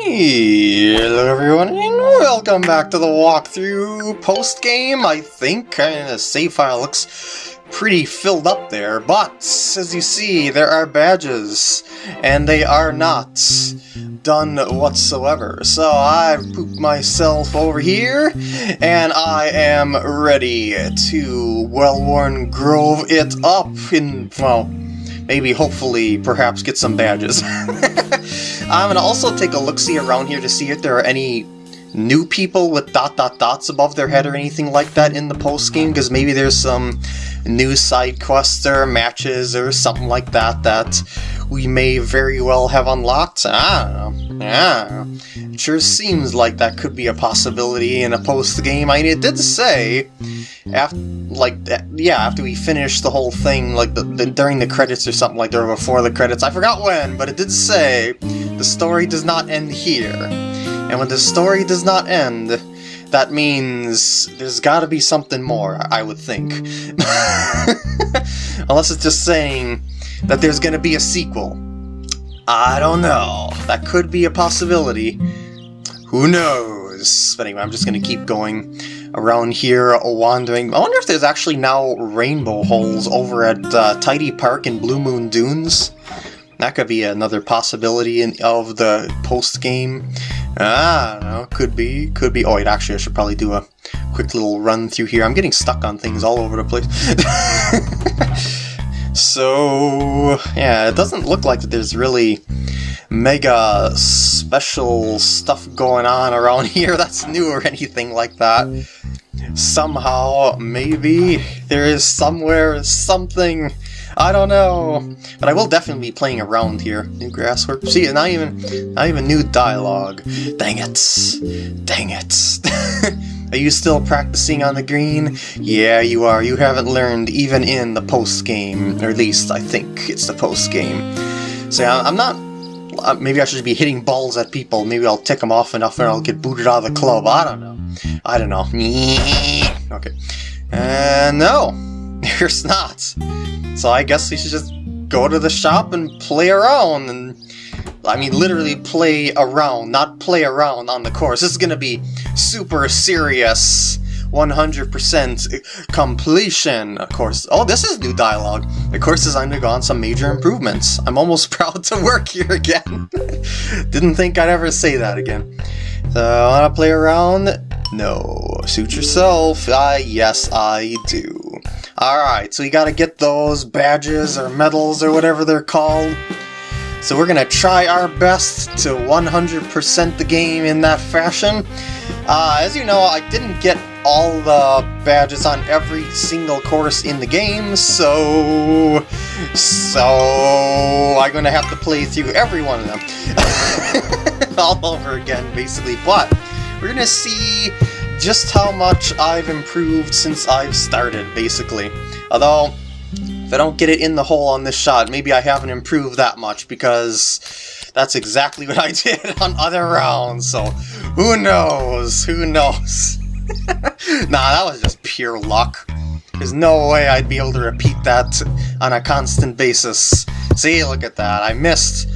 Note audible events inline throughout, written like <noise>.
Hello everyone and welcome back to the walkthrough post-game, I think. Uh, the save file looks pretty filled up there, but as you see, there are badges, and they are not done whatsoever. So I've pooped myself over here, and I am ready to well-worn grove it up in, well, maybe hopefully perhaps get some badges. <laughs> Um, I'm gonna also take a look-see around here to see if there are any new people with dot dot dots above their head or anything like that in the post game because maybe there's some new side quests or matches or something like that that we may very well have unlocked. I don't know. It sure seems like that could be a possibility in a post game. I mean, it did say after like uh, yeah after we finished the whole thing like the, the, during the credits or something like there before the credits i forgot when but it did say the story does not end here. And when the story does not end that means there's got to be something more i would think. <laughs> Unless it's just saying that there's to be a sequel. I don't know. That could be a possibility. Who knows? But anyway i'm just to keep going around here wandering. I wonder if there's actually now rainbow holes over at uh, Tidy Park in Blue Moon Dunes. That could be another possibility in, of the post-game. I ah, don't could be, could be. Oh wait, actually I should probably do a quick little run through here. I'm getting stuck on things all over the place. <laughs> so, yeah, it doesn't look like that there's really mega special stuff going on around <laughs> here that's new or anything like that. Mm. Somehow, maybe, there is somewhere something, I don't know. But I will definitely be playing around here. New grass work. See, not even, not even new dialogue. Dang it. Dang it. <laughs> Are you still practicing on the green? Yeah, you are. You haven't learned even in the post-game. Or at least, I think it's the post-game. So yeah, I'm not uh, maybe I should be hitting balls at people. Maybe I'll tick them off enough and I'll get booted out of the club. I don't know. I don't know. <laughs> Okay. Uh, no, there's not. So I guess we should just go to the shop and play around and I mean literally play around, not play around on the course. This is gonna be super serious 100% completion, of course. Oh, this is new dialogue. The course has undergone some major improvements. I'm almost <laughs> proud to work here again. <laughs> Didn't think I'd ever say that again. So, wanna play around? No. Suit yourself. Ah, yes, I do. Alright, so you gotta get those badges or medals or whatever they're called. So we're gonna try our best to 100% the game in that fashion. Uh, as you know, I didn't get all the badges on every single course in the game, so... So... I'm gonna have to play through every one of them. <laughs> all over again, basically, but we're gonna see just how much I've improved since I've started, basically. Although, if I don't get it in the hole on this shot, maybe I haven't improved that much, because that's exactly what I <laughs> did on other rounds, so who knows, who knows. <laughs> nah, that was just pure luck. There's no way I'd be able to repeat that on a constant basis. See, look at that, I missed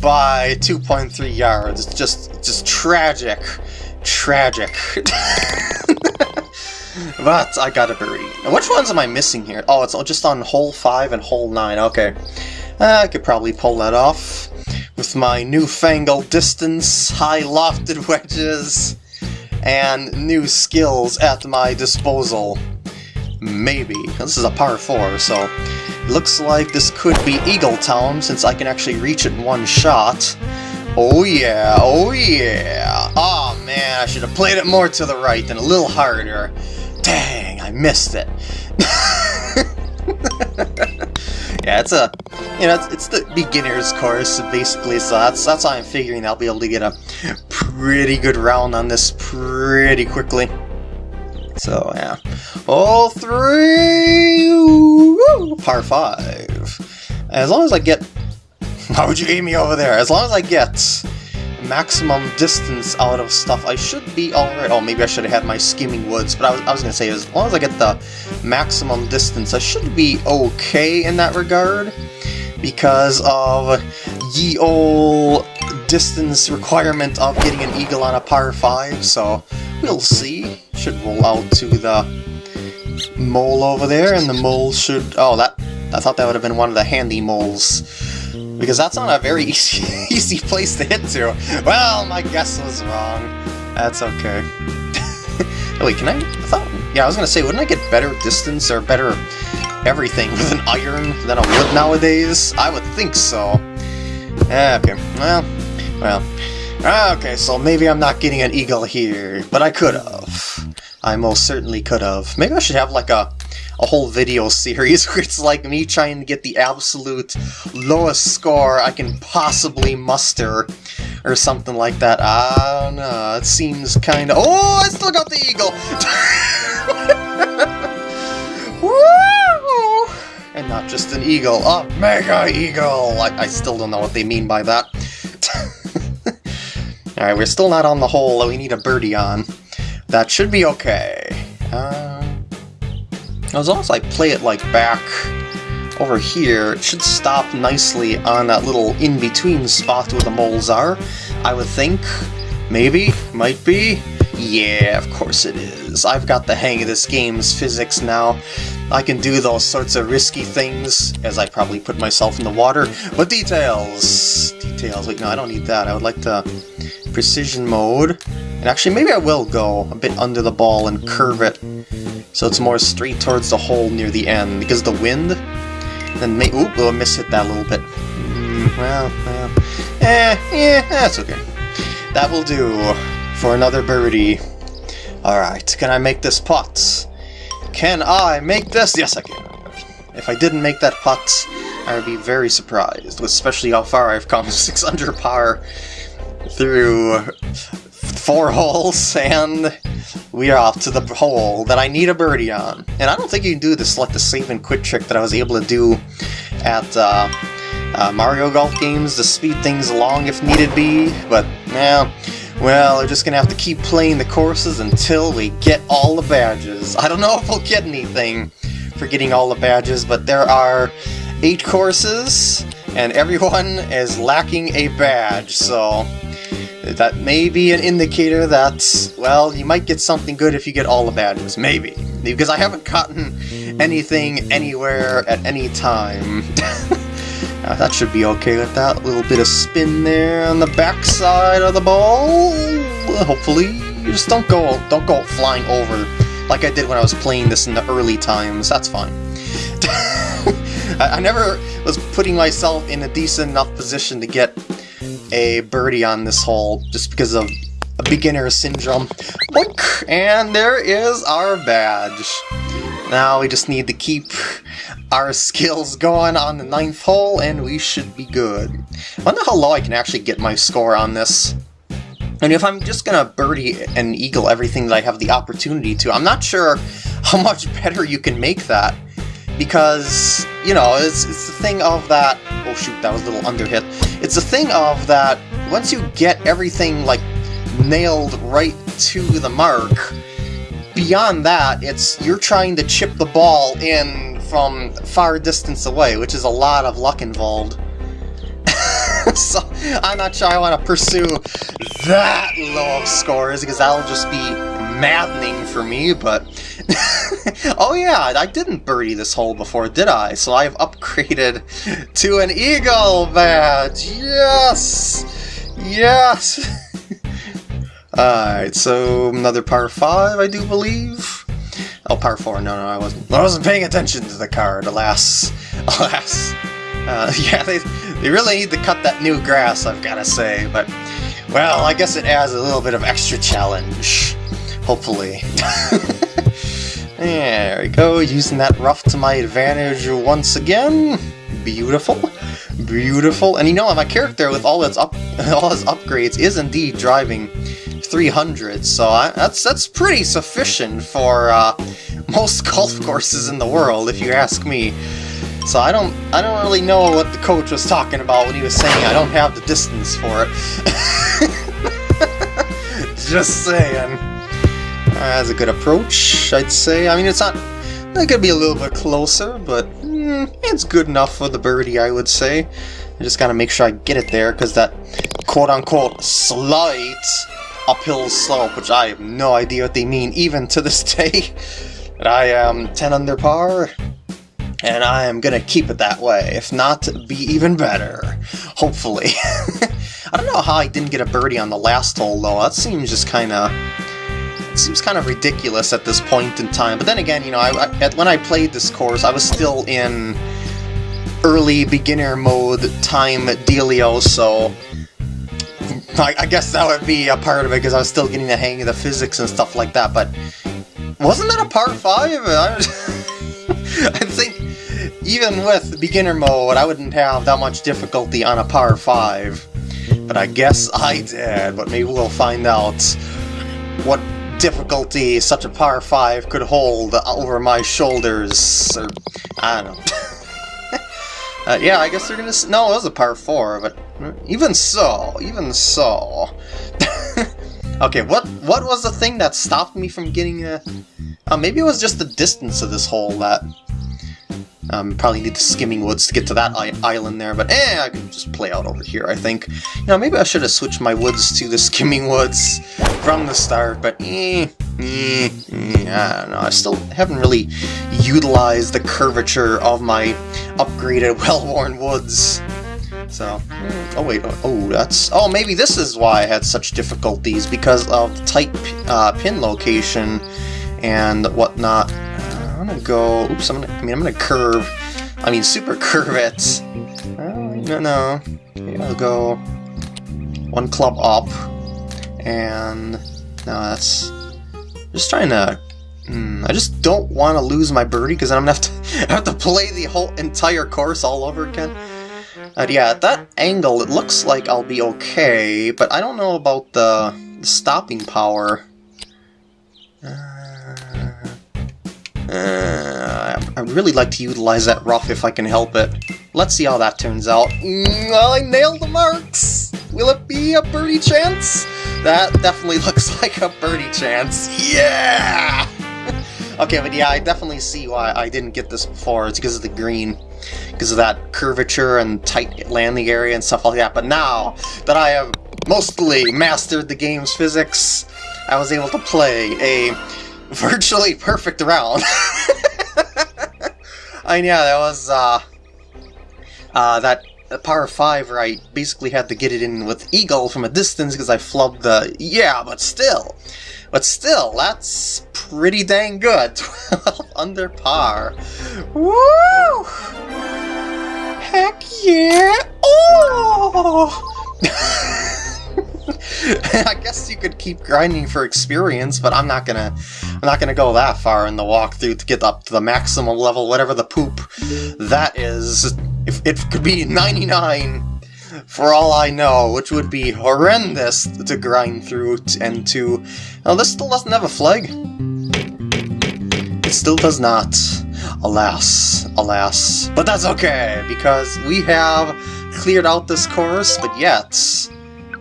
by 2.3 yards. It's just, just tragic. Tragic. But I got a birdie. Which ones am I missing here? Oh, it's just on hole 5 and hole 9. Okay. Uh, I could probably pull that off with my newfangled distance, high lofted wedges, and new skills at my disposal. Maybe. This is a par 4, so looks like this could be Eagle Town since I can actually reach it in one shot. Oh yeah, oh yeah. Oh man, I should have played it more to the right and a little harder. Dang, I missed it. <laughs> yeah, it's a, you know, it's, it's, the beginner's course, basically, so that's, that's how I'm figuring I'll be able to get a pretty good round on this pretty quickly. So, yeah. All three! Woo, par five. As long as I get... <laughs> Why would you aim me over there? As long as I get maximum distance out of stuff, I should be alright. Oh, maybe I should have had my skimming woods, but I was, I was going to say, as long as I get the maximum distance, I should be okay in that regard, because of ye ol' distance requirement of getting an eagle on a par 5, so we'll see. Should roll out to the mole over there, and the mole should... Oh, that I thought that would have been one of the handy moles. Because that's not a very easy, <laughs> easy place to hit to. Well, my guess was wrong. That's okay. <laughs> wait, can I... I thought... Yeah, I was gonna say, wouldn't I get better distance or better everything <laughs> with an iron than a wood nowadays? I would think so. okay, well, well. Ah, okay, so maybe I'm not getting an eagle here, but I could have. I most certainly could have. Maybe I should have like a a whole video series where it's like me trying to get the absolute lowest score I can possibly muster or something like that. I don't know, it seems kind of... Oh, I still got the eagle! <laughs> And not just an eagle, a mega eagle! I, I still don't know what they mean by that. <laughs> Alright, we're still not on the hole we need a birdie on. That should be okay. Uh, as long as I play it like back over here, it should stop nicely on that little in-between spot where the moles are, I would think. Maybe? Might be? Yeah, of course it is. I've got the hang of this game's physics now. I can do those sorts of risky things, as I probably put myself in the water. But details! Details. Wait, no, I don't need that. I would like the Precision mode. And actually, maybe I will go a bit under the ball and curve it so it's more straight towards the hole near the end, because the wind, then may- oop, oh, I mishit that a little bit. Mm, well, well, eh, yeah, that's okay. That will do for another birdie. Alright, can I make this putt? Can I make this? Yes, I can. If I didn't make that putt, I would be very surprised, especially how far I've come, <laughs> 6 under par through four <laughs> holes, and we are off to the hole that I need a birdie on. And I don't think you can do this like the save and quit trick that I was able to do at uh, uh, Mario Golf games to speed things along if needed be, but, yeah, well, we're just gonna have to keep playing the courses until we get all the badges. I don't know <laughs> if we'll get anything for getting all the badges, but there are eight courses, and everyone is lacking a badge, so that may be an indicator that, well, you might get something good if you get all the badges. Maybe. Because I haven't gotten anything anywhere at any time. <laughs> uh, that should be okay with that. little bit of spin there on the backside of the ball. Hopefully. You just don't go don't go flying over like I did when I was playing this in the early times. That's fine. <laughs> I, I never was putting myself in a decent enough position to get a birdie on this hole just because of a beginner syndrome. And there is our badge. Now we just need to keep our skills going on the ninth hole and we should be good. I wonder how low I can actually get my score on this. And if I'm just gonna birdie and eagle everything that I have the opportunity to, I'm not sure how much better you can make that. Because, you know, it's, it's the thing of that... Oh shoot, that was a little underhit. It's the thing of that once you get everything, like, nailed right to the mark, beyond that, it's you're trying to chip the ball in from far distance away, which is a lot of luck involved. <laughs> so I'm not sure I want to pursue that low of scores, because that'll just be maddening for me, but... <laughs> <laughs> oh yeah, I didn't birdie this hole before, did I? So I've upgraded <laughs> to an Eagle badge! Yes! Yes! <laughs> Alright, so another par 5, I do believe? Oh, par 4, no, no, I wasn't. I wasn't paying attention to the card, alas. Alas. Uh, yeah, they, they really need to cut that new grass, I've gotta say, but... Well, I guess it adds a little bit of extra challenge. Hopefully. There we go, using that rough to my advantage once again. Beautiful. Beautiful. And you know, my character with all its up <laughs> all his upgrades is indeed driving 300, so I, that's that's pretty sufficient for uh, <laughs> most golf courses in the world, if you ask me. So I don't I don't really know what the coach was talking about when he was saying I don't have the distance for it. <laughs> Just saying. That's a good approach, I'd say. I mean, it's not... It could be a little bit closer, but mm, it's good enough for the birdie, I would say. I just gotta make sure I get it there, because that quote-unquote slight uphill slope, which I have no idea what they mean even to this <laughs> day. But I am 10 under par, and I am gonna keep it that way, if not, be even better. Hopefully. <laughs> I don't know how I didn't get a birdie on the last hole, though. That seems just kinda... Seems kind of ridiculous at this point in time. But then again, you know, I, I, when I played this course, I was still in early beginner mode time dealio, so... I, I guess that would be a part of it, because I was still getting the hang of the physics and stuff like that, but... Wasn't that a par 5? I, <laughs> I think even with beginner mode, I wouldn't have that much difficulty on a par 5. But I guess I did, but maybe we'll find out what difficulty such a par 5 could hold over my shoulders, or, I don't know. <laughs> uh, yeah, I guess they're gonna... No, it was a par 4, but even so, even so... <laughs> okay, what what was the thing that stopped me from getting a... Uh, maybe it was just the distance of this hole that um, probably need the skimming woods to get to that island there, but eh, I can just play out over here, I think. You know, maybe I should have switched my woods to the <laughs> skimming woods from the start, but eh, eh, eh, I don't know. I still haven't really utilized the curvature of my upgraded, <laughs> well-worn woods. So, oh wait, oh, that's, oh, maybe this is why I had such difficulties, because of the tight uh, pin location and whatnot gonna go... Oops, I'm gonna... I mean, I'm gonna curve... I mean, super curve it. Oh, no, no. I'll go one club up. And... No, that's... Just trying to... Hmm, I just don't want to lose my birdie, because then I'm gonna have to, <laughs> have to play the whole entire course all over again. Uh, yeah, at that angle, it looks like I'll be okay, but I don't know about the, the stopping power. Uh, uh, I'd really like to utilize that rough if I can help it. Let's see how that turns out. Mm, I nailed the marks! Will it be a birdie chance? That definitely <laughs> looks like a birdie chance. Yeah! <laughs> okay, but yeah, I definitely see why I didn't get this before. It's because of the green. Because of that curvature and tight landing area and stuff like that. But now that I have mostly mastered the game's physics, I was able to play a <laughs> virtually perfect round. <laughs> I yeah, that was, uh, uh, that par 5 where I basically had to get it in with Eagle from a distance because I flubbed the, yeah, but still, but still, that's pretty dang good. 12 <laughs> under par. Woo! Heck yeah! Oh! <laughs> I guess you could keep grinding for experience, but I'm not gonna I'm not gonna go that far in the walkthrough to get up to the maximum level, whatever the poop that is. If it could be 99 for all I know, which would be horrendous to grind through and to... Now this still doesn't have a flag. It still does not. Alas, alas. But that's okay, because we have cleared out this course, but yet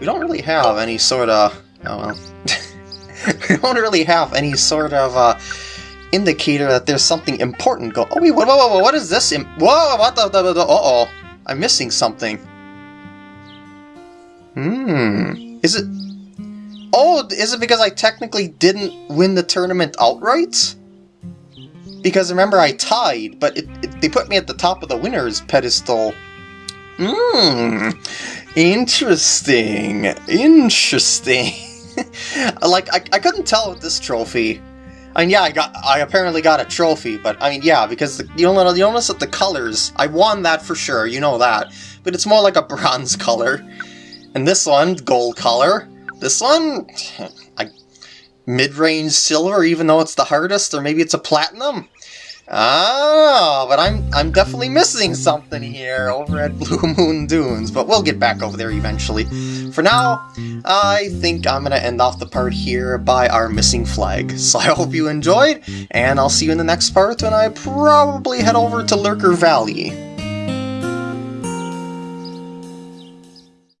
we don't really have any sort of... Oh well. <laughs> we don't really have any sort of uh, indicator that there's something important going... Oh wait, whoa, whoa, whoa, what is this? Whoa, what the... the, the, the uh-oh. I'm missing something. Hmm. Is it... Oh, is it because I technically didn't win the tournament outright? Because remember, I tied, but it, it, they put me at the top of the winner's pedestal. Hmm. Interesting. Interesting. <laughs> like, I, I couldn't tell with this trophy. I mean, yeah, I got, I apparently got a trophy, but I mean, yeah, because the, you don't you notice that the colors, I won that for sure, you know that, but it's more like a <laughs> bronze color. And this one, gold color. This one, I, mid-range silver, even though it's the hardest, or maybe it's a platinum. Oh, but I'm I'm definitely missing something here over at <laughs> Blue Moon Dunes, but we'll get back over there eventually. For now, I think I'm going to end off the part here by our missing flag. <laughs> So I hope you enjoyed, and I'll see you in the next part when I probably head over to Lurker Valley.